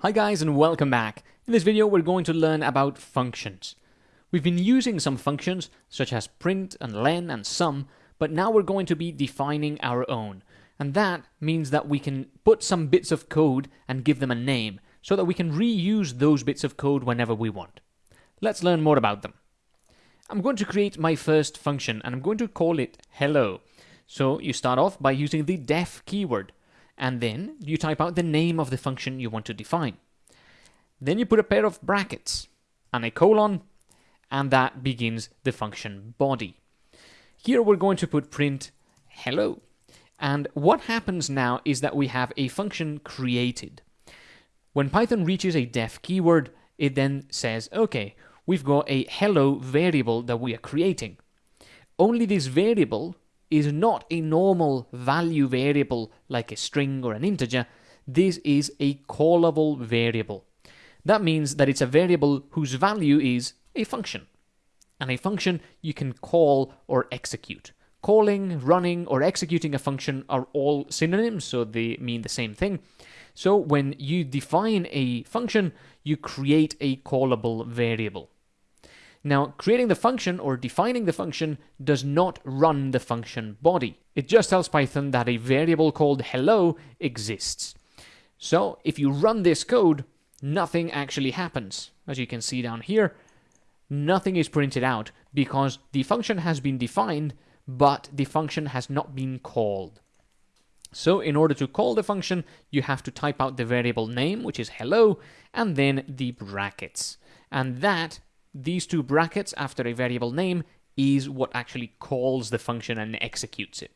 Hi guys and welcome back. In this video we're going to learn about functions. We've been using some functions such as print and len and sum, but now we're going to be defining our own. And that means that we can put some bits of code and give them a name so that we can reuse those bits of code whenever we want. Let's learn more about them. I'm going to create my first function and I'm going to call it hello. So you start off by using the def keyword and then you type out the name of the function you want to define. Then you put a pair of brackets and a colon, and that begins the function body. Here we're going to put print hello. And what happens now is that we have a function created. When Python reaches a def keyword, it then says, okay, we've got a hello variable that we are creating. Only this variable is not a normal value variable like a string or an integer. This is a callable variable. That means that it's a variable whose value is a function. And a function you can call or execute. Calling, running, or executing a function are all synonyms, so they mean the same thing. So when you define a function, you create a callable variable. Now, creating the function or defining the function does not run the function body. It just tells Python that a variable called hello exists. So if you run this code, nothing actually happens. As you can see down here, nothing is printed out because the function has been defined, but the function has not been called. So in order to call the function, you have to type out the variable name, which is hello, and then the brackets. And that these two brackets after a variable name is what actually calls the function and executes it.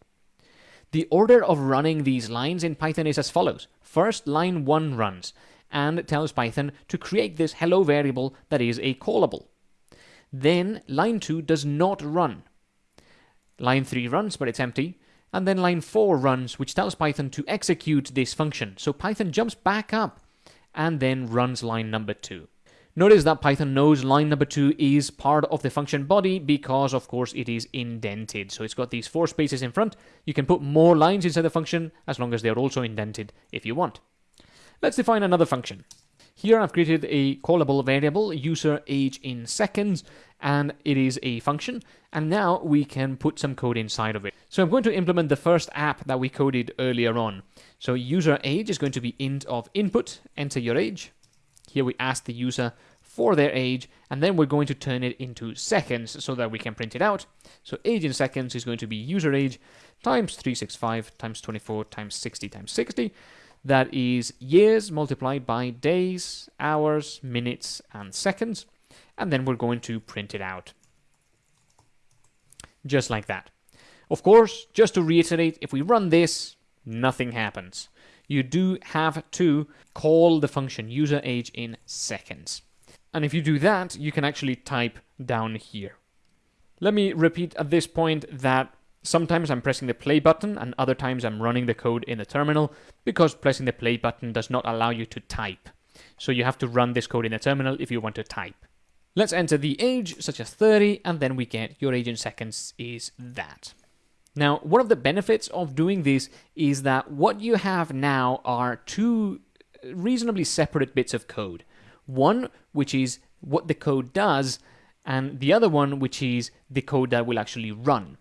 The order of running these lines in Python is as follows. First, line 1 runs and tells Python to create this hello variable that is a callable. Then line 2 does not run. Line 3 runs, but it's empty. And then line 4 runs, which tells Python to execute this function. So Python jumps back up and then runs line number 2. Notice that Python knows line number two is part of the function body because, of course, it is indented. So it's got these four spaces in front. You can put more lines inside the function as long as they're also indented if you want. Let's define another function. Here I've created a callable variable, user age in seconds, and it is a function. And now we can put some code inside of it. So I'm going to implement the first app that we coded earlier on. So user age is going to be int of input, enter your age. Here we ask the user for their age, and then we're going to turn it into seconds so that we can print it out. So age in seconds is going to be user age times 365 times 24 times 60 times 60. That is years multiplied by days, hours, minutes, and seconds. And then we're going to print it out. Just like that. Of course, just to reiterate, if we run this, nothing happens you do have to call the function user age in seconds. And if you do that, you can actually type down here. Let me repeat at this point that sometimes I'm pressing the play button and other times I'm running the code in the terminal because pressing the play button does not allow you to type. So you have to run this code in the terminal if you want to type. Let's enter the age, such as 30, and then we get your age in seconds is that. Now, one of the benefits of doing this is that what you have now are two reasonably separate bits of code. One, which is what the code does, and the other one, which is the code that will actually run.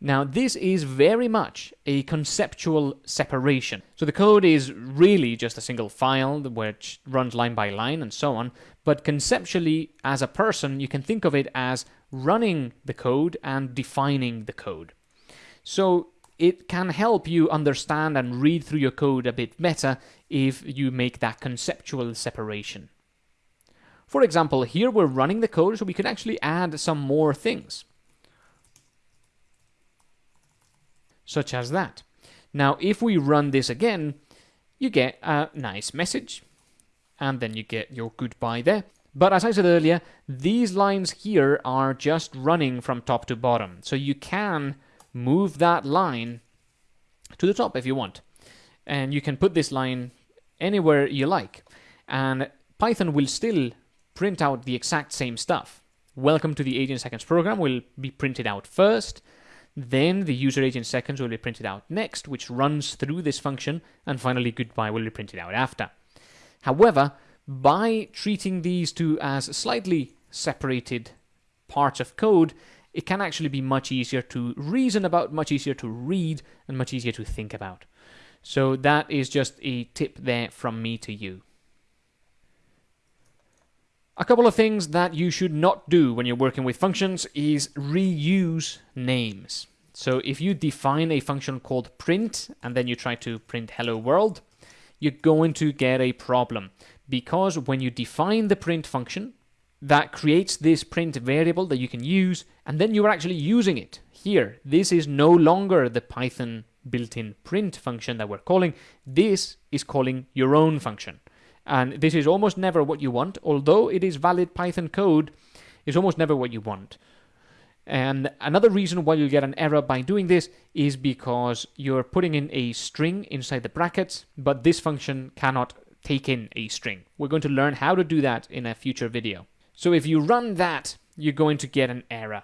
Now, this is very much a conceptual separation. So the code is really just a single file which runs line by line and so on, but conceptually, as a person, you can think of it as running the code and defining the code. So it can help you understand and read through your code a bit better if you make that conceptual separation. For example, here we're running the code so we can actually add some more things. Such as that. Now, if we run this again, you get a nice message, and then you get your goodbye there. But as I said earlier, these lines here are just running from top to bottom, so you can move that line to the top if you want. And you can put this line anywhere you like. And Python will still print out the exact same stuff. Welcome to the age in seconds program will be printed out first. Then the user age in seconds will be printed out next, which runs through this function. And finally, goodbye will be printed out after. However, by treating these two as slightly separated parts of code, it can actually be much easier to reason about, much easier to read, and much easier to think about. So that is just a tip there from me to you. A couple of things that you should not do when you're working with functions is reuse names. So if you define a function called print and then you try to print hello world, you're going to get a problem because when you define the print function, that creates this print variable that you can use and then you are actually using it. Here, this is no longer the Python built-in print function that we're calling. This is calling your own function. And this is almost never what you want, although it is valid Python code, it's almost never what you want. And another reason why you get an error by doing this is because you're putting in a string inside the brackets, but this function cannot take in a string. We're going to learn how to do that in a future video. So if you run that, you're going to get an error.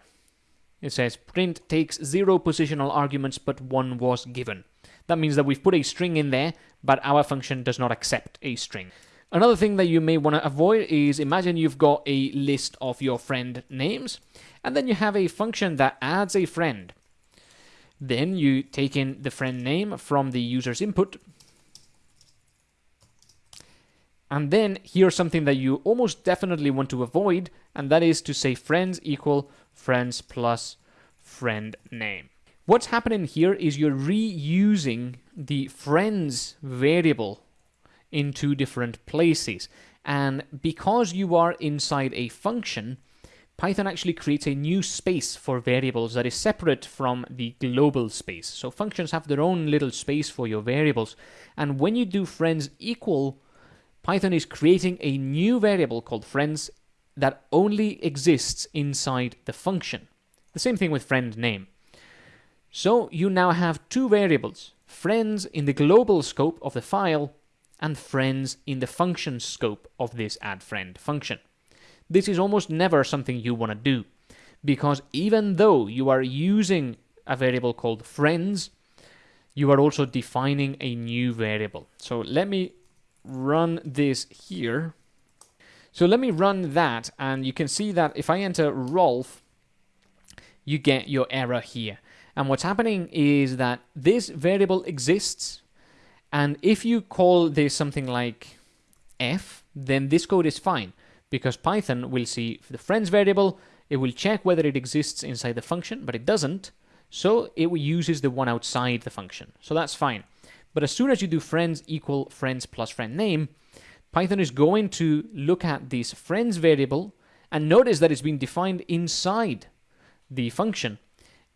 It says print takes zero positional arguments, but one was given. That means that we've put a string in there, but our function does not accept a string. Another thing that you may want to avoid is imagine you've got a list of your friend names, and then you have a function that adds a friend. Then you take in the friend name from the user's input. And then here's something that you almost definitely want to avoid, and that is to say friends equal friends plus friend name. What's happening here is you're reusing the friends variable in two different places. And because you are inside a function, Python actually creates a new space for variables that is separate from the global space. So functions have their own little space for your variables. And when you do friends equal, Python is creating a new variable called friends that only exists inside the function. The same thing with friend name. So you now have two variables, friends in the global scope of the file and friends in the function scope of this add friend function. This is almost never something you want to do because even though you are using a variable called friends, you are also defining a new variable. So let me run this here. So let me run that and you can see that if I enter Rolf, you get your error here. And what's happening is that this variable exists and if you call this something like f, then this code is fine because Python will see the friends variable, it will check whether it exists inside the function, but it doesn't, so it uses the one outside the function. So that's fine. But as soon as you do friends equal friends plus friend name, Python is going to look at this friends variable and notice that it's been defined inside the function.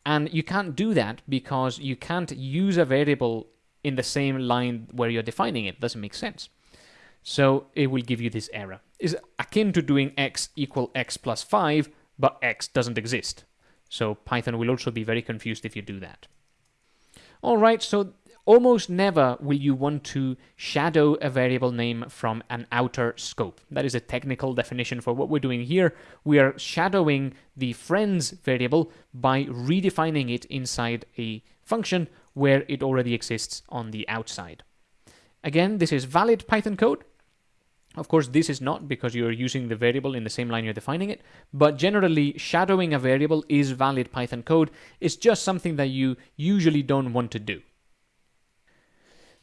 And you can't do that because you can't use a variable in the same line where you're defining it. Doesn't make sense. So it will give you this error. Is akin to doing x equal x plus 5, but x doesn't exist. So Python will also be very confused if you do that. All right, so almost never will you want to shadow a variable name from an outer scope. That is a technical definition for what we're doing here. We are shadowing the friends variable by redefining it inside a function where it already exists on the outside. Again, this is valid Python code. Of course, this is not because you're using the variable in the same line you're defining it, but generally shadowing a variable is valid Python code. It's just something that you usually don't want to do.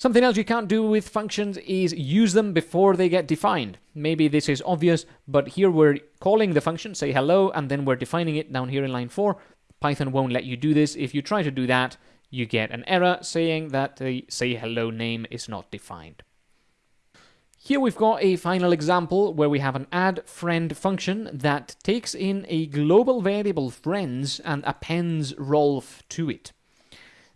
Something else you can't do with functions is use them before they get defined. Maybe this is obvious, but here we're calling the function, say hello, and then we're defining it down here in line 4. Python won't let you do this. If you try to do that, you get an error saying that the say hello name is not defined. Here we've got a final example where we have an add friend function that takes in a global variable friends and appends Rolf to it.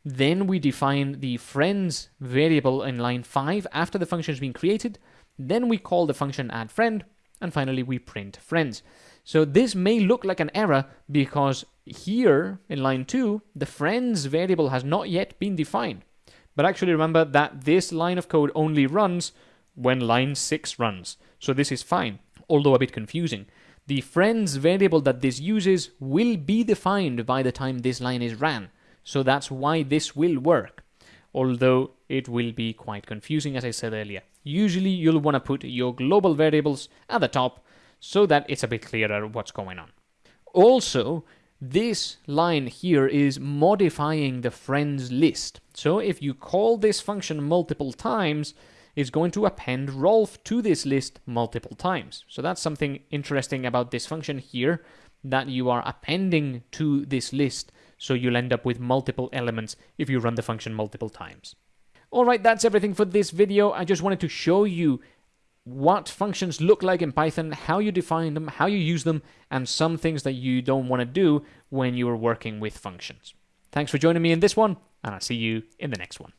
Then we define the friends variable in line 5 after the function has been created. Then we call the function add friend and finally we print friends. So this may look like an error because here in line 2, the friends variable has not yet been defined. But actually remember that this line of code only runs when line 6 runs. So this is fine, although a bit confusing. The friends variable that this uses will be defined by the time this line is ran. So that's why this will work, although it will be quite confusing as I said earlier. usually you'll want to put your global variables at the top so that it's a bit clearer what's going on. Also, this line here is modifying the friends list. So if you call this function multiple times, it's going to append Rolf to this list multiple times. So that's something interesting about this function here, that you are appending to this list, so you'll end up with multiple elements if you run the function multiple times. Alright, that's everything for this video. I just wanted to show you what functions look like in Python, how you define them, how you use them, and some things that you don't want to do when you're working with functions. Thanks for joining me in this one, and I'll see you in the next one.